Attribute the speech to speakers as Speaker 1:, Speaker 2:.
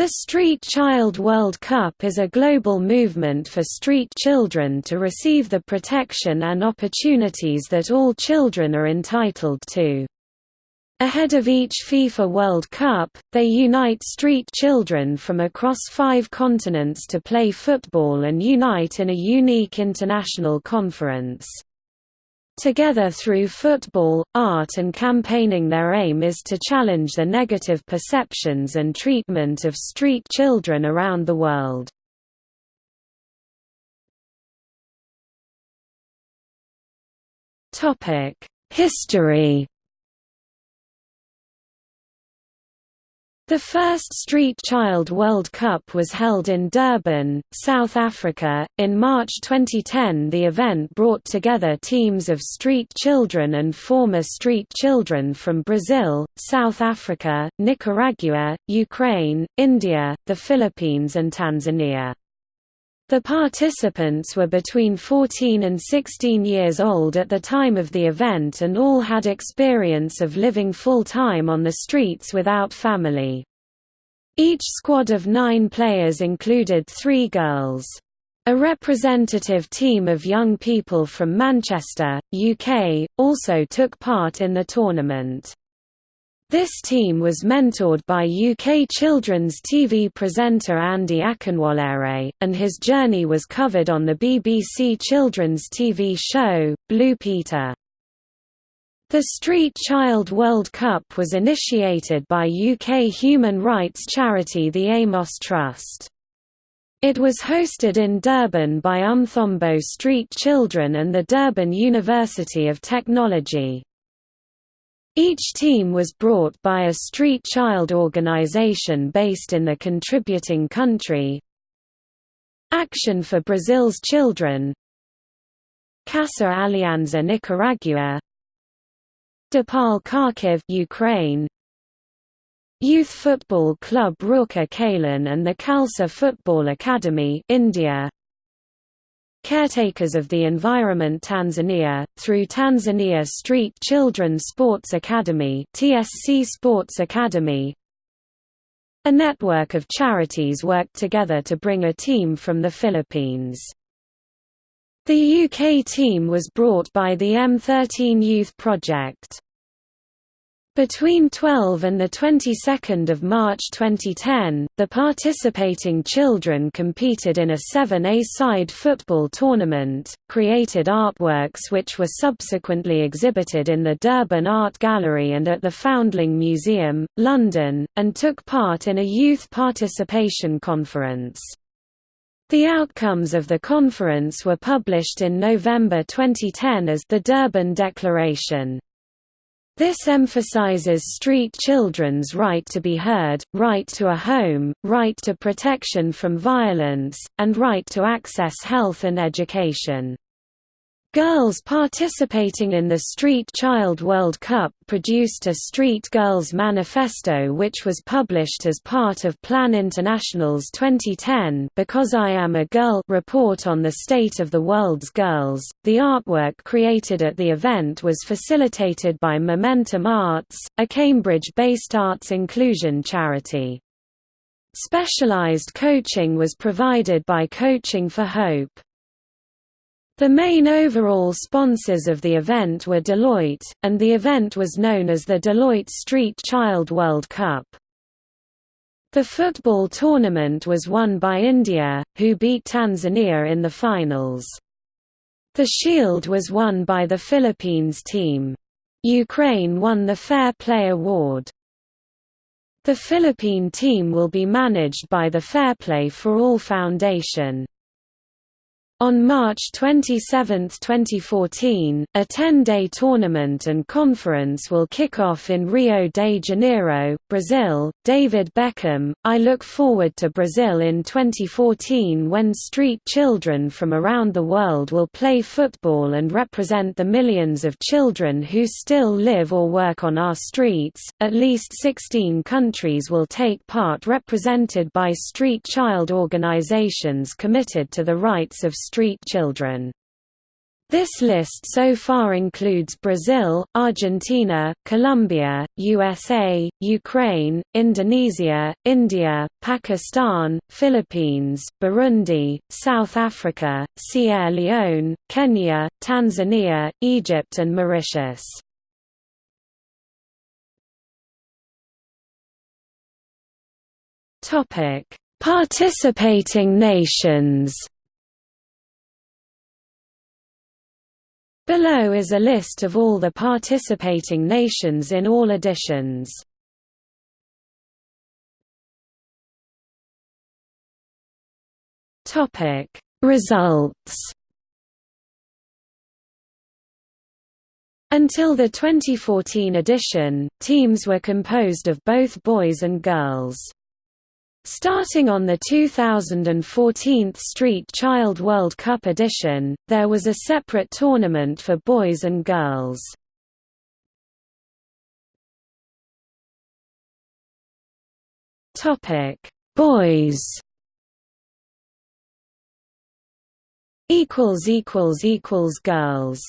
Speaker 1: The Street Child World Cup is a global movement for street children to receive the protection and opportunities that all children are entitled to. Ahead of each FIFA World Cup, they unite street children from across five continents to play football and unite in a unique international conference. Together through football, art and campaigning their aim is to challenge the negative perceptions and treatment of street children around the world. History The first Street Child World Cup was held in Durban, South Africa. In March 2010, the event brought together teams of street children and former street children from Brazil, South Africa, Nicaragua, Ukraine, India, the Philippines, and Tanzania. The participants were between 14 and 16 years old at the time of the event and all had experience of living full-time on the streets without family. Each squad of nine players included three girls. A representative team of young people from Manchester, UK, also took part in the tournament. This team was mentored by UK children's TV presenter Andy Akinwolere, and his journey was covered on the BBC children's TV show, Blue Peter. The Street Child World Cup was initiated by UK human rights charity the Amos Trust. It was hosted in Durban by Umthombo Street Children and the Durban University of Technology. Each team was brought by a street child organization based in the contributing country Action for Brazil's Children Casa Alianza Nicaragua Depaul Kharkiv Ukraine. Youth Football Club Rourkela and the Khalsa Football Academy India. Caretakers of the Environment Tanzania, through Tanzania Street Children Sports Academy TSC Sports Academy. A network of charities worked together to bring a team from the Philippines. The UK team was brought by the M13 Youth Project. Between 12 and the 22nd of March 2010, the participating children competed in a 7A-side football tournament, created artworks which were subsequently exhibited in the Durban Art Gallery and at the Foundling Museum, London, and took part in a youth participation conference. The outcomes of the conference were published in November 2010 as the Durban Declaration. This emphasizes street children's right to be heard, right to a home, right to protection from violence, and right to access health and education. Girls participating in the Street Child World Cup produced a Street Girls Manifesto which was published as part of Plan International's 2010 Because I Am a Girl report on the state of the world's girls. The artwork created at the event was facilitated by Momentum Arts, a Cambridge-based arts inclusion charity. Specialized coaching was provided by Coaching for Hope. The main overall sponsors of the event were Deloitte, and the event was known as the Deloitte Street Child World Cup. The football tournament was won by India, who beat Tanzania in the finals. The shield was won by the Philippines team. Ukraine won the Fair Play Award. The Philippine team will be managed by the Fair Play for All Foundation. On March 27, 2014, a 10-day tournament and conference will kick off in Rio de Janeiro, Brazil. David Beckham, I look forward to Brazil in 2014 when street children from around the world will play football and represent the millions of children who still live or work on our streets. At least 16 countries will take part represented by street child organizations committed to the rights of street children. This list so far includes Brazil, Argentina, Colombia, USA, Ukraine, Indonesia, India, Pakistan, Philippines, Burundi, South Africa, Sierra Leone, Kenya, Tanzania, Egypt and Mauritius. Participating nations Below is a list of all the participating nations in all editions. Topic Results Until the 2014 edition, teams were composed of both boys and girls. Starting on the 2014 Street Child World Cup edition, there was a separate tournament for boys and girls. Topic: Boys. Equals equals equals girls.